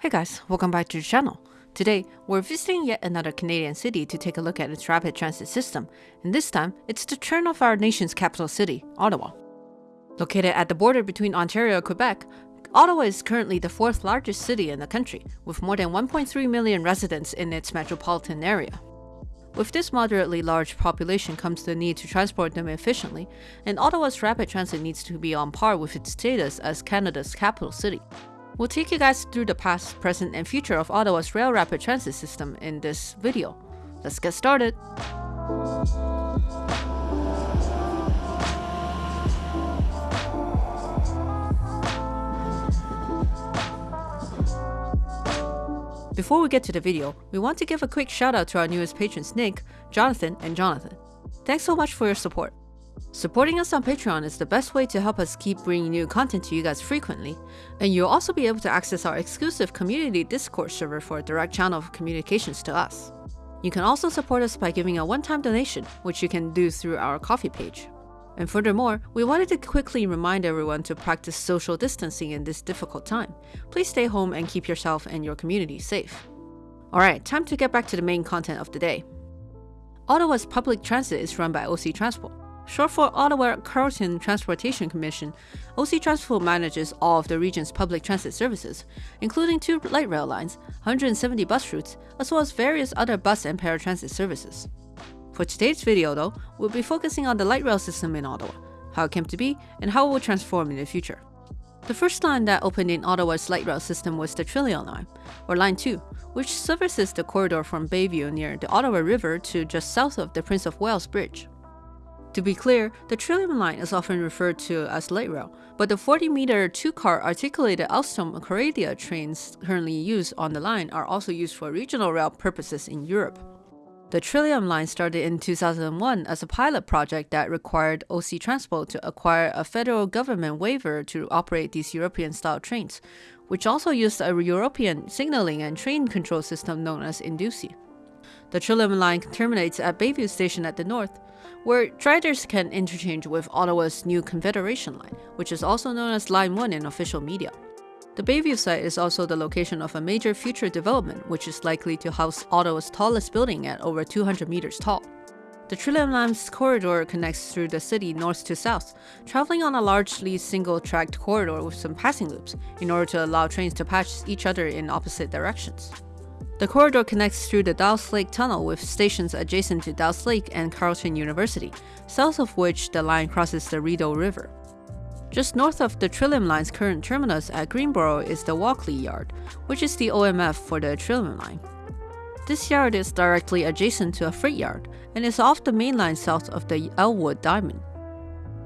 Hey guys, welcome back to the channel. Today, we're visiting yet another Canadian city to take a look at its rapid transit system, and this time, it's the turn of our nation's capital city, Ottawa. Located at the border between Ontario and Quebec, Ottawa is currently the fourth largest city in the country, with more than 1.3 million residents in its metropolitan area. With this moderately large population comes the need to transport them efficiently, and Ottawa's rapid transit needs to be on par with its status as Canada's capital city. We'll take you guys through the past, present, and future of Ottawa's rail rapid transit system in this video. Let's get started! Before we get to the video, we want to give a quick shout out to our newest patrons Nick, Jonathan, and Jonathan. Thanks so much for your support. Supporting us on Patreon is the best way to help us keep bringing new content to you guys frequently, and you'll also be able to access our exclusive community Discord server for a direct channel of communications to us. You can also support us by giving a one-time donation, which you can do through our Ko-fi page. And furthermore, we wanted to quickly remind everyone to practice social distancing in this difficult time. Please stay home and keep yourself and your community safe. Alright, time to get back to the main content of the day. Ottawa's public transit is run by OC Transpo. Short for Ottawa Carleton Transportation Commission, OC Transpo manages all of the region's public transit services, including two light rail lines, 170 bus routes, as well as various other bus and paratransit services. For today's video though, we'll be focusing on the light rail system in Ottawa, how it came to be, and how it will transform in the future. The first line that opened in Ottawa's light rail system was the Trillium Line, or Line 2, which services the corridor from Bayview near the Ottawa River to just south of the Prince of Wales Bridge. To be clear, the Trillium Line is often referred to as light rail, but the 40-meter two-car articulated Alstom Coradia trains currently used on the line are also used for regional rail purposes in Europe. The Trillium line started in 2001 as a pilot project that required OC Transpo to acquire a federal government waiver to operate these European-style trains, which also used a European signaling and train control system known as Indusi. The Trillium line terminates at Bayview Station at the north, where riders can interchange with Ottawa's new Confederation line, which is also known as Line 1 in official media. The Bayview site is also the location of a major future development which is likely to house Ottawa's tallest building at over 200 meters tall. The Trillium Line's corridor connects through the city north to south, traveling on a largely single-tracked corridor with some passing loops, in order to allow trains to pass each other in opposite directions. The corridor connects through the Dow's Lake Tunnel with stations adjacent to Dow's Lake and Carleton University, south of which the line crosses the Rideau River. Just north of the Trillium Line's current terminus at Greenboro is the Walkley Yard, which is the OMF for the Trillium Line. This yard is directly adjacent to a freight yard and is off the main line south of the Ellwood Diamond.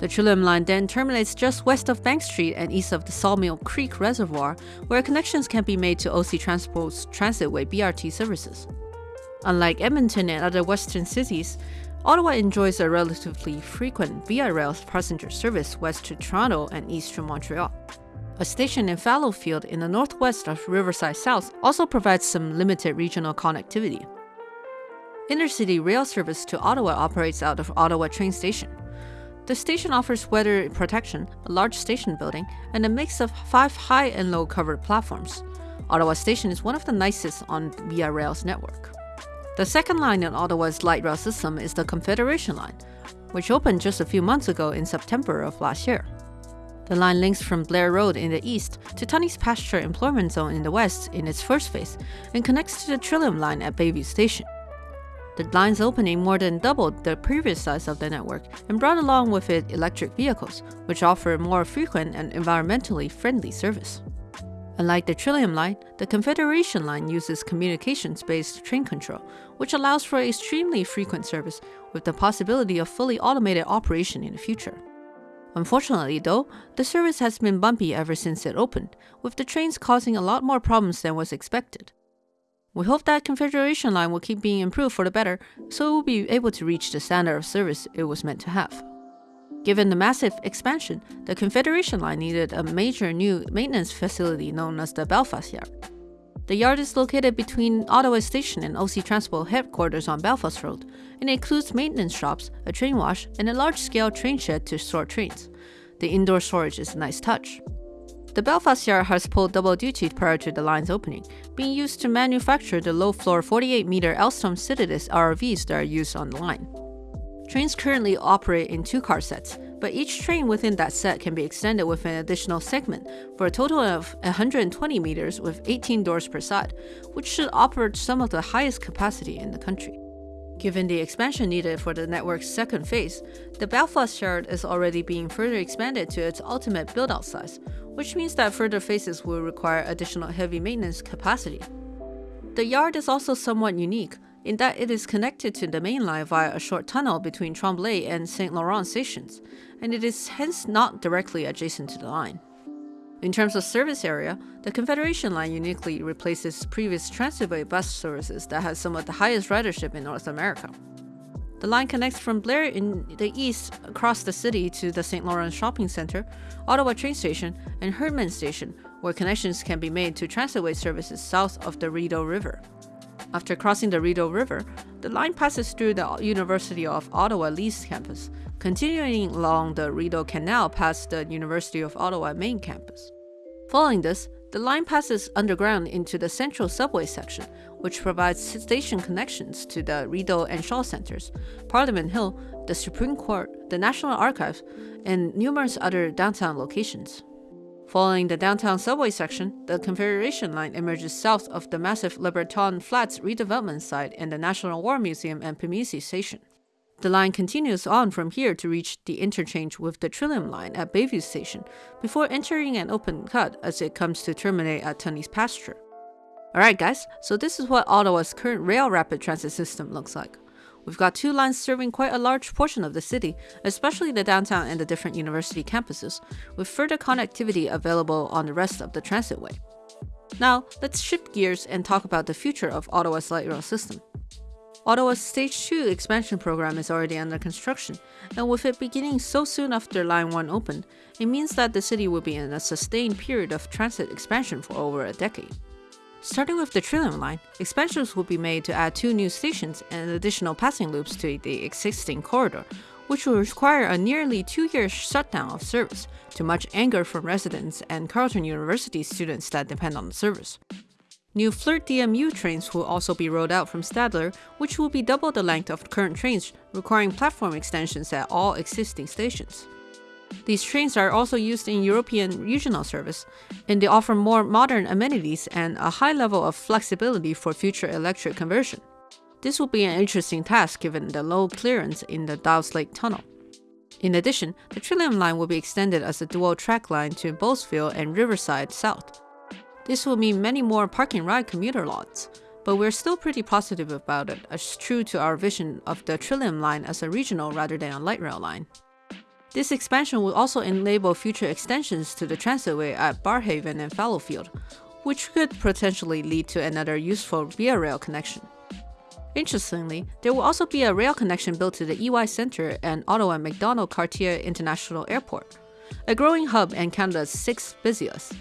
The Trillium Line then terminates just west of Bank Street and east of the Sawmill Creek Reservoir, where connections can be made to OC Transpo's Transitway BRT services. Unlike Edmonton and other western cities, Ottawa enjoys a relatively frequent Via Rail passenger service west to Toronto and east to Montreal. A station in Fallowfield in the northwest of Riverside South also provides some limited regional connectivity. Intercity rail service to Ottawa operates out of Ottawa train station. The station offers weather protection, a large station building, and a mix of five high and low covered platforms. Ottawa Station is one of the nicest on Via Rail's network. The second line in Ottawa's light rail system is the Confederation Line, which opened just a few months ago in September of last year. The line links from Blair Road in the east to Tunney's Pasture Employment Zone in the west in its first phase and connects to the Trillium Line at Bayview Station. The line's opening more than doubled the previous size of the network and brought along with it electric vehicles, which offer more frequent and environmentally friendly service. Unlike the Trillium Line, the Confederation Line uses communications-based train control, which allows for extremely frequent service with the possibility of fully automated operation in the future. Unfortunately though, the service has been bumpy ever since it opened, with the trains causing a lot more problems than was expected. We hope that Confederation Line will keep being improved for the better, so it will be able to reach the standard of service it was meant to have. Given the massive expansion, the Confederation Line needed a major new maintenance facility known as the Belfast Yard. The yard is located between Ottawa Station and OC Transpo headquarters on Belfast Road, and includes maintenance shops, a train wash, and a large-scale train shed to store trains. The indoor storage is a nice touch. The Belfast Yard has pulled double duty prior to the line's opening, being used to manufacture the low-floor 48-meter Alstom Citadis RVs that are used on the line. Trains currently operate in two car sets, but each train within that set can be extended with an additional segment for a total of 120 meters with 18 doors per side, which should offer some of the highest capacity in the country. Given the expansion needed for the network's second phase, the Belfast Yard is already being further expanded to its ultimate build-out size, which means that further phases will require additional heavy maintenance capacity. The yard is also somewhat unique, in that it is connected to the main line via a short tunnel between Tremblay and St. Laurent stations, and it is hence not directly adjacent to the line. In terms of service area, the Confederation Line uniquely replaces previous Transitway bus services that had some of the highest ridership in North America. The line connects from Blair in the east across the city to the St. Lawrence Shopping Center, Ottawa train station, and Hurdman Station, where connections can be made to Transitway services south of the Rideau River. After crossing the Rideau River, the line passes through the University of Ottawa Lees campus, continuing along the Rideau Canal past the University of Ottawa main campus. Following this, the line passes underground into the central subway section, which provides station connections to the Rideau and Shaw Centers, Parliament Hill, the Supreme Court, the National Archives, and numerous other downtown locations. Following the downtown subway section, the Confederation Line emerges south of the massive LeBreton Flats redevelopment site and the National War Museum and Pimisi Station. The line continues on from here to reach the interchange with the Trillium Line at Bayview Station, before entering an open cut as it comes to terminate at Tunney's Pasture. Alright guys, so this is what Ottawa's current rail rapid transit system looks like. We've got two lines serving quite a large portion of the city, especially the downtown and the different university campuses, with further connectivity available on the rest of the transitway. Now, let's shift gears and talk about the future of Ottawa's light rail system. Ottawa's Stage 2 expansion program is already under construction, and with it beginning so soon after Line 1 opened, it means that the city will be in a sustained period of transit expansion for over a decade. Starting with the Trillium Line, expansions will be made to add two new stations and additional passing loops to the existing corridor, which will require a nearly two-year shutdown of service, to much anger from residents and Carleton University students that depend on the service. New Flirt DMU trains will also be rolled out from Stadler, which will be double the length of current trains, requiring platform extensions at all existing stations. These trains are also used in European regional service, and they offer more modern amenities and a high level of flexibility for future electric conversion. This will be an interesting task given the low clearance in the Dow's Lake Tunnel. In addition, the Trillium Line will be extended as a dual track line to Bowesville and Riverside South. This will mean many more parking ride commuter lots, but we're still pretty positive about it as true to our vision of the Trillium Line as a regional rather than a light rail line. This expansion will also enable future extensions to the transitway at Barrhaven and Fallowfield, which could potentially lead to another useful via rail connection. Interestingly, there will also be a rail connection built to the EY Centre and Ottawa Macdonald Cartier International Airport, a growing hub and Canada's sixth busiest.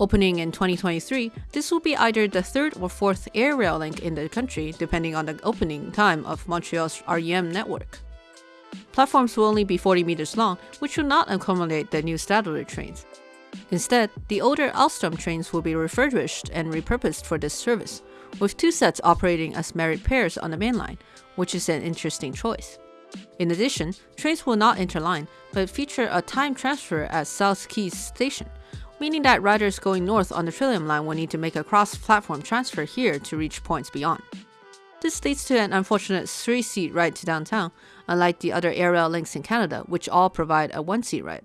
Opening in 2023, this will be either the third or fourth air rail link in the country, depending on the opening time of Montreal's REM network. Platforms will only be 40 meters long, which will not accommodate the new Stadler trains. Instead, the older Alstom trains will be refurbished and repurposed for this service, with two sets operating as married pairs on the main line, which is an interesting choice. In addition, trains will not interline, but feature a time transfer at South Keys Station, meaning that riders going north on the Trillium line will need to make a cross-platform transfer here to reach points beyond. This leads to an unfortunate three-seat ride to downtown, unlike the other aerial links in Canada, which all provide a one-seat ride.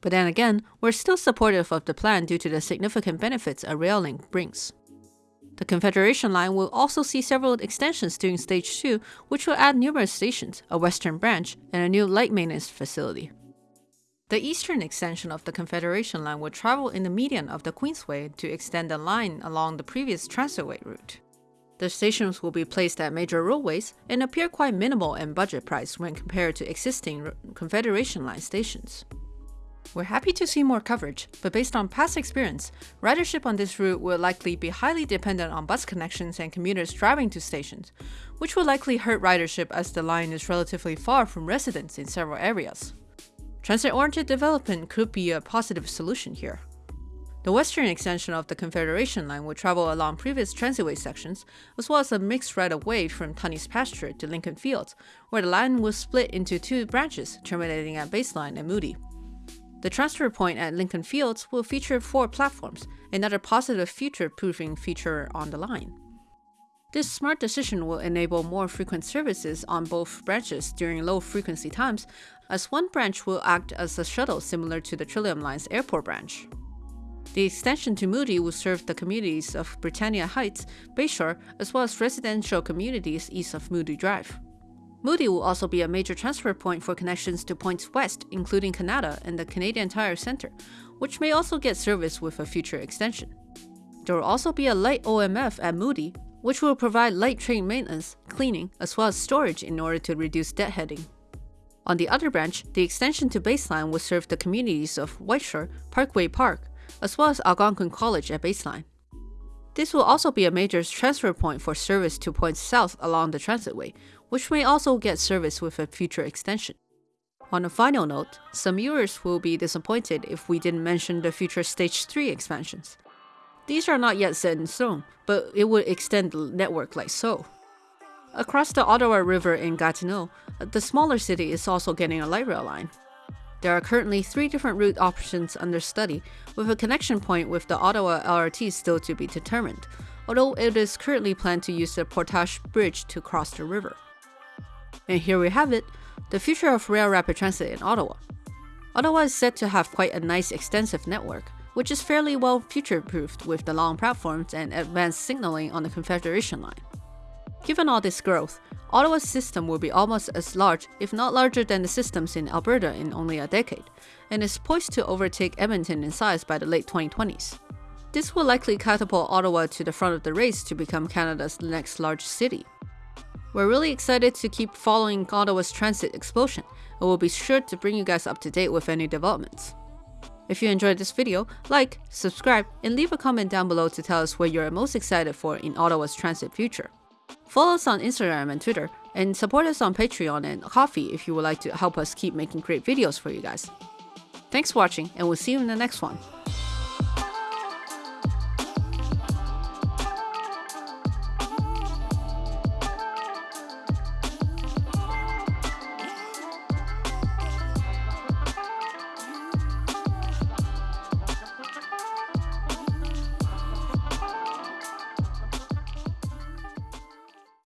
But then again, we're still supportive of the plan due to the significant benefits a rail link brings. The Confederation line will also see several extensions during Stage 2, which will add numerous stations, a western branch, and a new light maintenance facility. The eastern extension of the Confederation line will travel in the median of the Queensway to extend the line along the previous transitway route. The stations will be placed at major roadways and appear quite minimal in budget price when compared to existing Confederation Line stations. We're happy to see more coverage, but based on past experience, ridership on this route will likely be highly dependent on bus connections and commuters driving to stations, which will likely hurt ridership as the line is relatively far from residents in several areas. Transit-oriented development could be a positive solution here. The western extension of the Confederation Line will travel along previous transitway sections, as well as a mixed right-of-way from Tunney's Pasture to Lincoln Fields, where the line will split into two branches, terminating at Baseline and Moodie. The transfer point at Lincoln Fields will feature four platforms, another positive future-proofing feature on the line. This smart decision will enable more frequent services on both branches during low-frequency times, as one branch will act as a shuttle similar to the Trillium Line's airport branch. The extension to Moodie will serve the communities of Britannia Heights, Bayshore, as well as residential communities east of Moodie Drive. Moodie will also be a major transfer point for connections to points west, including Kanata and the Canadian Tire Center, which may also get service with a future extension. There will also be a light OMF at Moodie, which will provide light train maintenance, cleaning, as well as storage in order to reduce deadheading. On the other branch, the extension to Baseline will serve the communities of Whiteshore, Parkway Park, as well as Algonquin College at Baseline. This will also be a major transfer point for service to points south along the transitway, which may also get service with a future extension. On a final note, some viewers will be disappointed if we didn't mention the future Stage 3 expansions. These are not yet set in stone, but it would extend the network like so. Across the Ottawa River in Gatineau, the smaller city is also getting a light rail line. There are currently three different route options under study, with a connection point with the Ottawa LRT still to be determined, although it is currently planned to use the Portage Bridge to cross the river. And here we have it, the future of rail rapid transit in Ottawa. Ottawa is said to have quite a nice extensive network, which is fairly well future-proofed with the long platforms and advanced signaling on the Confederation Line. Given all this growth, Ottawa's system will be almost as large, if not larger than the systems in Alberta in only a decade, and is poised to overtake Edmonton in size by the late 2020s. This will likely catapult Ottawa to the front of the race to become Canada's next large city. We're really excited to keep following Ottawa's transit explosion, and we'll be sure to bring you guys up to date with any developments. If you enjoyed this video, like, subscribe, and leave a comment down below to tell us what you're most excited for in Ottawa's transit future. Follow us on Instagram and Twitter, and support us on Patreon and Ko-fi if you would like to help us keep making great videos for you guys. Thanks for watching, and we'll see you in the next one.